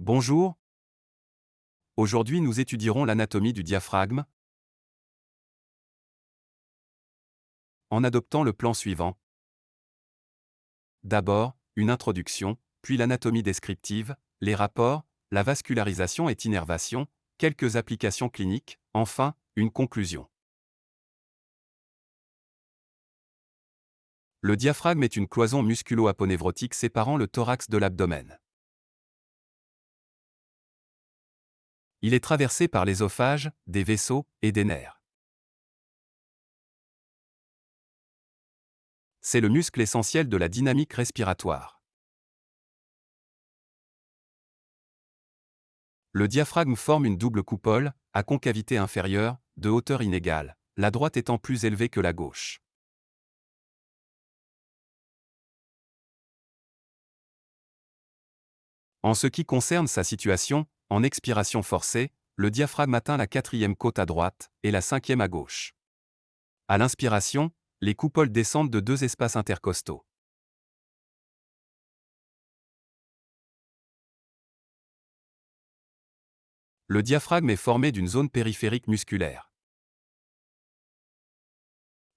Bonjour. Aujourd'hui nous étudierons l'anatomie du diaphragme en adoptant le plan suivant. D'abord, une introduction, puis l'anatomie descriptive, les rapports, la vascularisation et innervation, quelques applications cliniques, enfin, une conclusion. Le diaphragme est une cloison musculo-aponévrotique séparant le thorax de l'abdomen. Il est traversé par l'ésophage, des vaisseaux et des nerfs. C'est le muscle essentiel de la dynamique respiratoire. Le diaphragme forme une double coupole, à concavité inférieure, de hauteur inégale, la droite étant plus élevée que la gauche. En ce qui concerne sa situation, en expiration forcée, le diaphragme atteint la quatrième côte à droite et la cinquième à gauche. À l'inspiration, les coupoles descendent de deux espaces intercostaux. Le diaphragme est formé d'une zone périphérique musculaire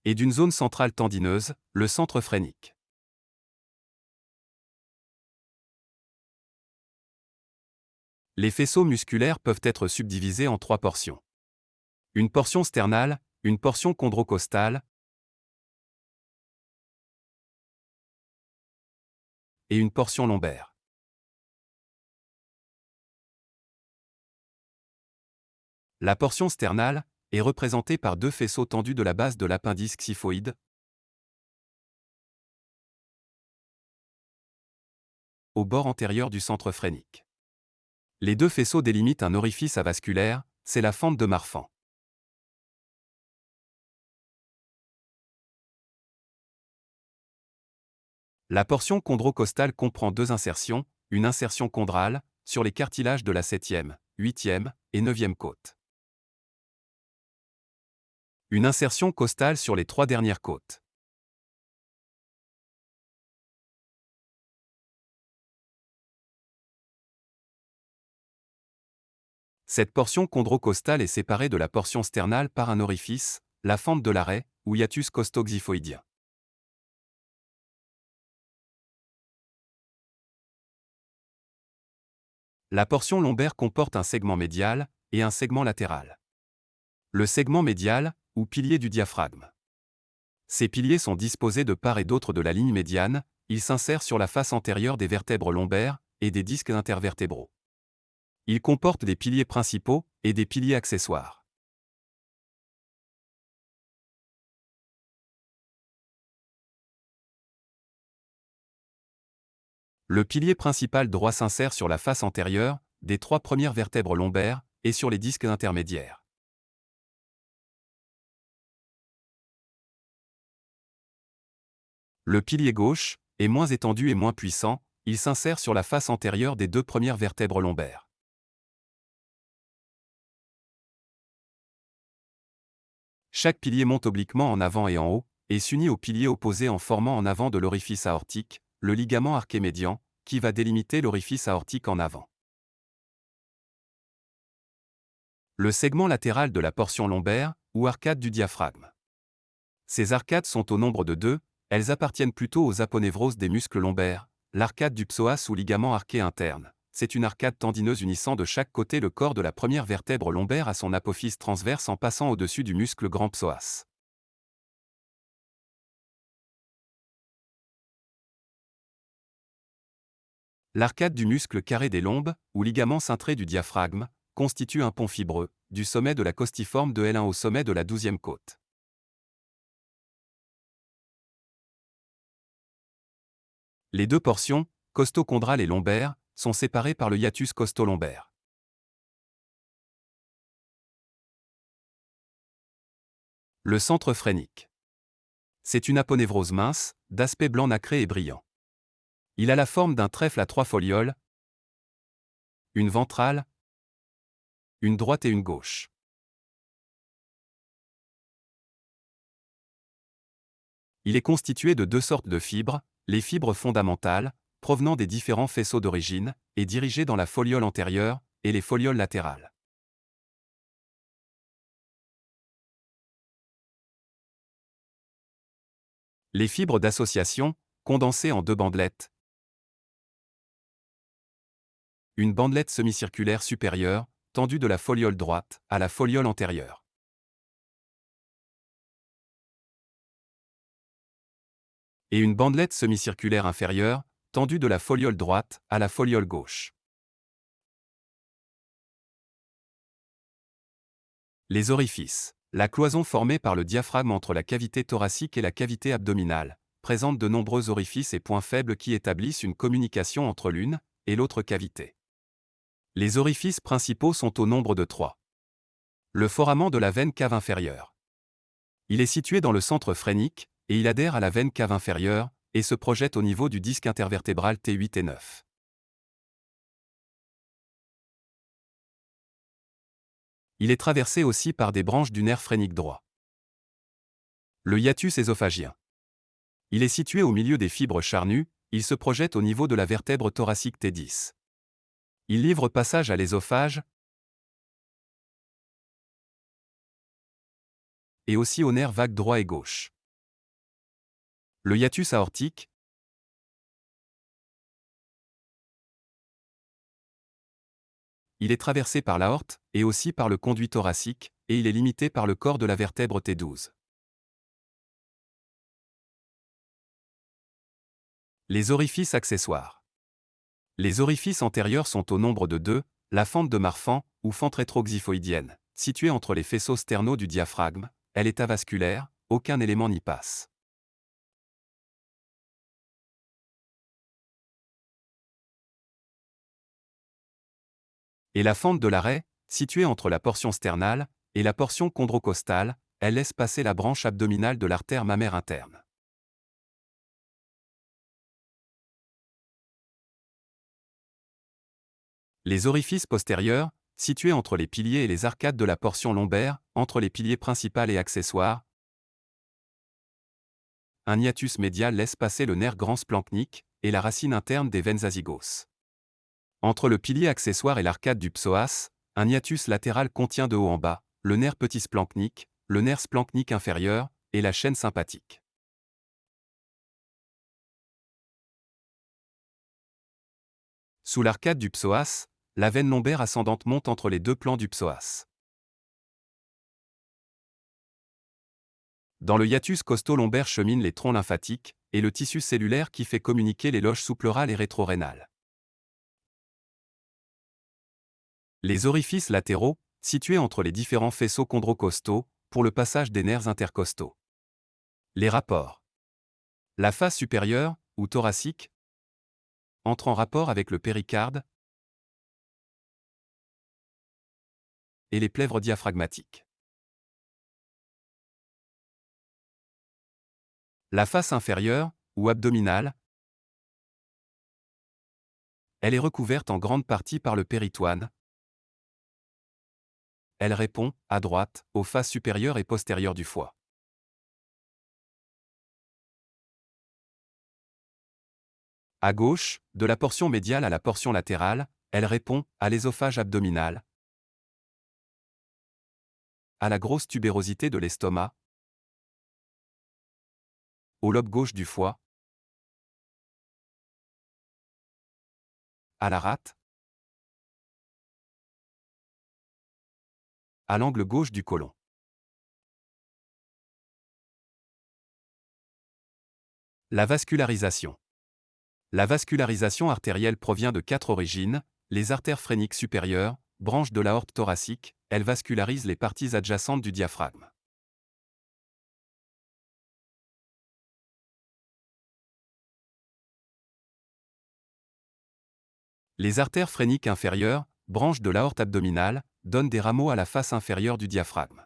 et d'une zone centrale tendineuse, le centre phrénique. Les faisceaux musculaires peuvent être subdivisés en trois portions. Une portion sternale, une portion chondrocostale et une portion lombaire. La portion sternale est représentée par deux faisceaux tendus de la base de l'appendice xyphoïde au bord antérieur du centre phrénique. Les deux faisceaux délimitent un orifice avasculaire, c'est la fente de Marfan. La portion chondrocostale comprend deux insertions, une insertion chondrale, sur les cartilages de la 7e, 8e et 9e côte. Une insertion costale sur les trois dernières côtes. Cette portion chondrocostale est séparée de la portion sternale par un orifice, la fente de l'arrêt, ou hiatus costoxyphoïdien. La portion lombaire comporte un segment médial et un segment latéral. Le segment médial, ou pilier du diaphragme. Ces piliers sont disposés de part et d'autre de la ligne médiane, ils s'insèrent sur la face antérieure des vertèbres lombaires et des disques intervertébraux. Il comporte des piliers principaux et des piliers accessoires. Le pilier principal droit s'insère sur la face antérieure, des trois premières vertèbres lombaires, et sur les disques intermédiaires. Le pilier gauche est moins étendu et moins puissant, il s'insère sur la face antérieure des deux premières vertèbres lombaires. Chaque pilier monte obliquement en avant et en haut, et s'unit au pilier opposé en formant en avant de l'orifice aortique, le ligament arqué médian, qui va délimiter l'orifice aortique en avant. Le segment latéral de la portion lombaire, ou arcade du diaphragme. Ces arcades sont au nombre de deux, elles appartiennent plutôt aux aponévroses des muscles lombaires, l'arcade du psoas ou ligament arqué interne c'est une arcade tendineuse unissant de chaque côté le corps de la première vertèbre lombaire à son apophyse transverse en passant au-dessus du muscle grand psoas. L'arcade du muscle carré des lombes, ou ligament cintré du diaphragme, constitue un pont fibreux, du sommet de la costiforme de L1 au sommet de la douzième côte. Les deux portions, costochondrale et lombaire, sont séparés par le hiatus costolombaire. Le centre phrénique. C'est une aponévrose mince, d'aspect blanc nacré et brillant. Il a la forme d'un trèfle à trois folioles, une ventrale, une droite et une gauche. Il est constitué de deux sortes de fibres, les fibres fondamentales, provenant des différents faisceaux d'origine, et dirigés dans la foliole antérieure et les folioles latérales. Les fibres d'association, condensées en deux bandelettes. Une bandelette semi-circulaire supérieure, tendue de la foliole droite à la foliole antérieure. Et une bandelette semi-circulaire inférieure, tendue de la foliole droite à la foliole gauche. Les orifices. La cloison formée par le diaphragme entre la cavité thoracique et la cavité abdominale présente de nombreux orifices et points faibles qui établissent une communication entre l'une et l'autre cavité. Les orifices principaux sont au nombre de trois. Le foramen de la veine cave inférieure. Il est situé dans le centre phrénique, et il adhère à la veine cave inférieure, et se projette au niveau du disque intervertébral T8 et 9. Il est traversé aussi par des branches du nerf phrénique droit. Le hiatus œsophagien. Il est situé au milieu des fibres charnues, il se projette au niveau de la vertèbre thoracique T10. Il livre passage à l'ésophage et aussi au nerf vague droit et gauche. Le hiatus aortique, Il est traversé par l'aorte, et aussi par le conduit thoracique, et il est limité par le corps de la vertèbre T12. Les orifices accessoires. Les orifices antérieurs sont au nombre de deux, la fente de Marfan, ou fente rétroxyphoïdienne, située entre les faisceaux sternaux du diaphragme, elle est avasculaire, aucun élément n'y passe. Et la fente de l'arrêt, située entre la portion sternale et la portion chondrocostale, elle laisse passer la branche abdominale de l'artère mammaire interne. Les orifices postérieurs, situés entre les piliers et les arcades de la portion lombaire, entre les piliers principaux et accessoires. Un hiatus médial laisse passer le nerf grand splanchnique et la racine interne des veines azygos. Entre le pilier accessoire et l'arcade du psoas, un hiatus latéral contient de haut en bas le nerf petit splanchnique, le nerf splanchnique inférieur et la chaîne sympathique. Sous l'arcade du psoas, la veine lombaire ascendante monte entre les deux plans du psoas. Dans le hiatus costo-lombaire cheminent les troncs lymphatiques et le tissu cellulaire qui fait communiquer les loges sous-pleurales et rétro-rénales. Les orifices latéraux, situés entre les différents faisceaux chondrocostaux, pour le passage des nerfs intercostaux. Les rapports. La face supérieure, ou thoracique, entre en rapport avec le péricarde et les plèvres diaphragmatiques. La face inférieure, ou abdominale, elle est recouverte en grande partie par le péritoine, elle répond, à droite, aux faces supérieures et postérieures du foie. À gauche, de la portion médiale à la portion latérale, elle répond à l'ésophage abdominal, à la grosse tubérosité de l'estomac, au lobe gauche du foie, à la rate, à l'angle gauche du côlon. La vascularisation. La vascularisation artérielle provient de quatre origines, les artères phréniques supérieures, branches de l'aorte thoracique, elles vascularisent les parties adjacentes du diaphragme. Les artères phréniques inférieures, branches de l'aorte abdominale, donne des rameaux à la face inférieure du diaphragme.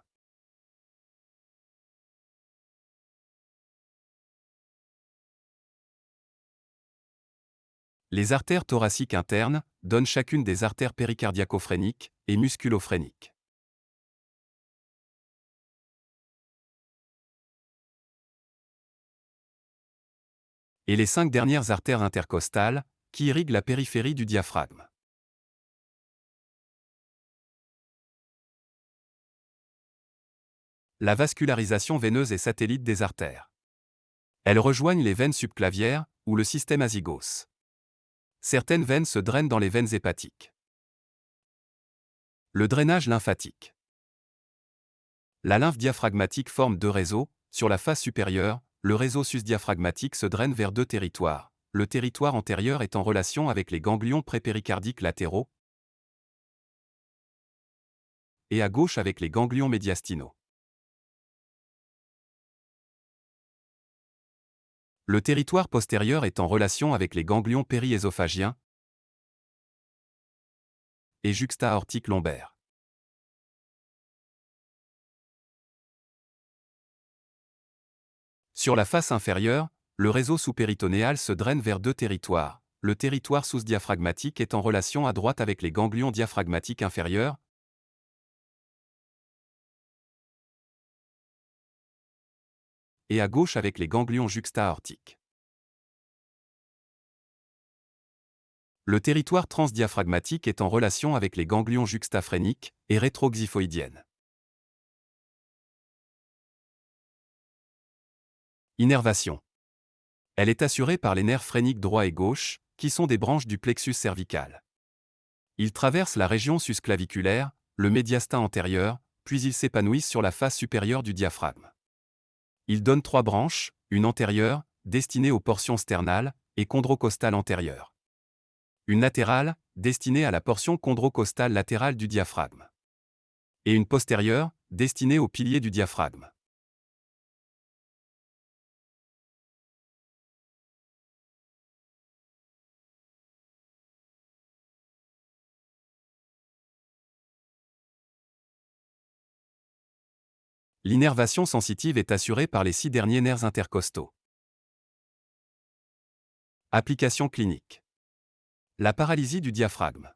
Les artères thoraciques internes donnent chacune des artères péricardiaco-phréniques et musculo-phréniques. et les cinq dernières artères intercostales, qui irriguent la périphérie du diaphragme. La vascularisation veineuse est satellite des artères. Elles rejoignent les veines subclavières, ou le système azygos. Certaines veines se drainent dans les veines hépatiques. Le drainage lymphatique. La lymphe diaphragmatique forme deux réseaux. Sur la face supérieure, le réseau susdiaphragmatique se draine vers deux territoires. Le territoire antérieur est en relation avec les ganglions prépéricardiques latéraux et à gauche avec les ganglions médiastinaux. Le territoire postérieur est en relation avec les ganglions périésophagiens et juxta-aortique lombaire. Sur la face inférieure, le réseau sous-péritonéal se draine vers deux territoires. Le territoire sous-diaphragmatique est en relation à droite avec les ganglions diaphragmatiques inférieurs, et à gauche avec les ganglions juxta-aortiques. Le territoire transdiaphragmatique est en relation avec les ganglions juxtaphréniques et rétroxyphoïdiennes. Innervation. Elle est assurée par les nerfs phréniques droit et gauche, qui sont des branches du plexus cervical. Ils traversent la région susclaviculaire, le médiastin antérieur, puis ils s'épanouissent sur la face supérieure du diaphragme. Ils donnent trois branches, une antérieure, destinée aux portions sternales, et chondrocostale antérieure. Une latérale, destinée à la portion chondrocostale latérale du diaphragme. Et une postérieure, destinée au pilier du diaphragme. L'innervation sensitive est assurée par les six derniers nerfs intercostaux. Application clinique. La paralysie du diaphragme.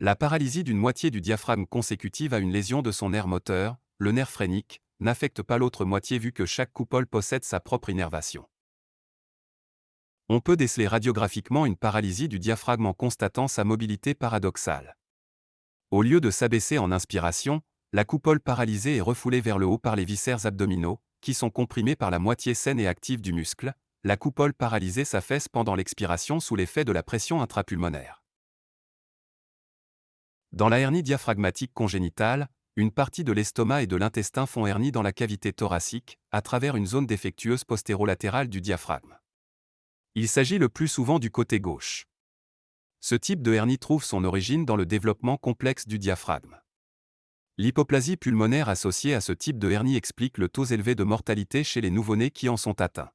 La paralysie d'une moitié du diaphragme consécutive à une lésion de son nerf moteur, le nerf phrénique, n'affecte pas l'autre moitié vu que chaque coupole possède sa propre innervation. On peut déceler radiographiquement une paralysie du diaphragme en constatant sa mobilité paradoxale. Au lieu de s'abaisser en inspiration, la coupole paralysée est refoulée vers le haut par les viscères abdominaux, qui sont comprimés par la moitié saine et active du muscle. La coupole paralysée s'affaisse pendant l'expiration sous l'effet de la pression intrapulmonaire. Dans la hernie diaphragmatique congénitale, une partie de l'estomac et de l'intestin font hernie dans la cavité thoracique, à travers une zone défectueuse postérolatérale du diaphragme. Il s'agit le plus souvent du côté gauche. Ce type de hernie trouve son origine dans le développement complexe du diaphragme. L'hypoplasie pulmonaire associée à ce type de hernie explique le taux élevé de mortalité chez les nouveau-nés qui en sont atteints.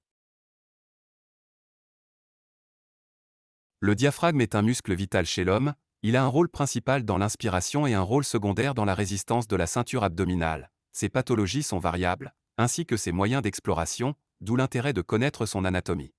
Le diaphragme est un muscle vital chez l'homme, il a un rôle principal dans l'inspiration et un rôle secondaire dans la résistance de la ceinture abdominale. Ses pathologies sont variables, ainsi que ses moyens d'exploration, d'où l'intérêt de connaître son anatomie.